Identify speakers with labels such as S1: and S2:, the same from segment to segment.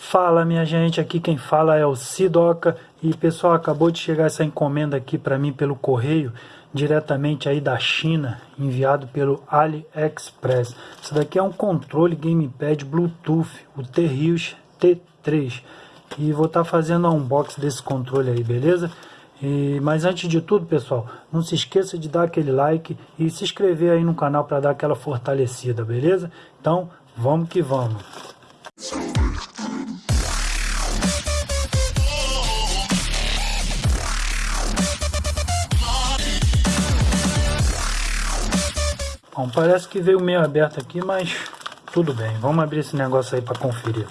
S1: Fala minha gente, aqui quem fala é o Sidoca e pessoal, acabou de chegar essa encomenda aqui para mim pelo correio, diretamente aí da China, enviado pelo AliExpress. Isso daqui é um controle gamepad Bluetooth, o T-Rios T3. E vou estar tá fazendo um unboxing desse controle aí, beleza? E, mas antes de tudo, pessoal, não se esqueça de dar aquele like e se inscrever aí no canal para dar aquela fortalecida, beleza? Então, vamos que vamos. Bom, parece que veio meio aberto aqui, mas tudo bem. Vamos abrir esse negócio aí para conferir.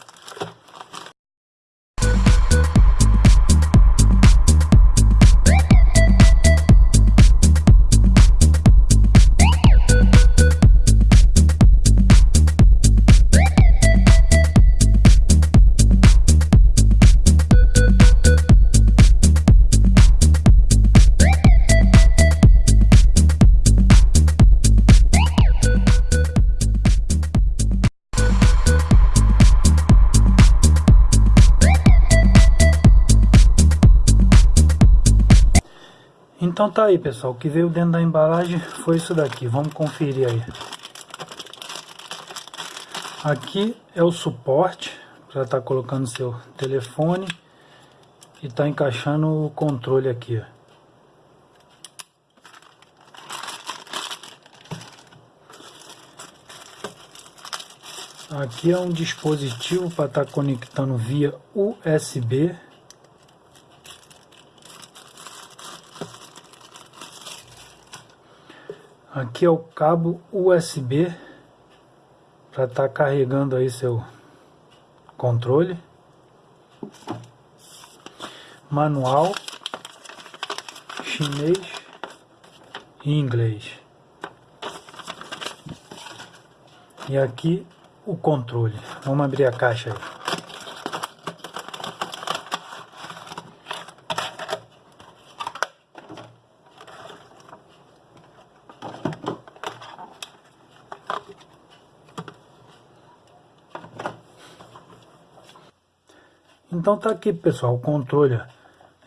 S1: Então tá aí pessoal, o que veio dentro da embalagem foi isso daqui, vamos conferir aí. Aqui é o suporte, para estar tá colocando seu telefone e tá encaixando o controle aqui. Aqui é um dispositivo para estar tá conectando via USB Aqui é o cabo USB para estar tá carregando aí seu controle. Manual chinês e inglês. E aqui o controle. Vamos abrir a caixa aí. Então tá aqui pessoal, o controle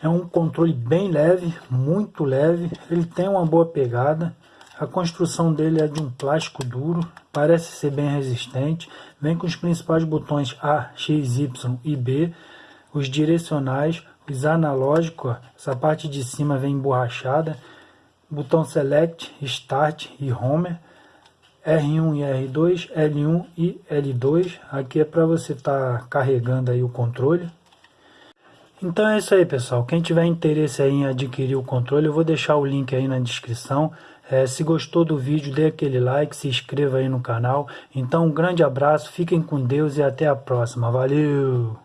S1: é um controle bem leve, muito leve, ele tem uma boa pegada, a construção dele é de um plástico duro, parece ser bem resistente, vem com os principais botões A, X, Y e B, os direcionais, os analógicos, essa parte de cima vem emborrachada, botão Select, Start e Home, R1 e R2, L1 e L2. Aqui é para você estar tá carregando aí o controle. Então é isso aí, pessoal. Quem tiver interesse em adquirir o controle, eu vou deixar o link aí na descrição. É, se gostou do vídeo, dê aquele like, se inscreva aí no canal. Então um grande abraço, fiquem com Deus e até a próxima. Valeu!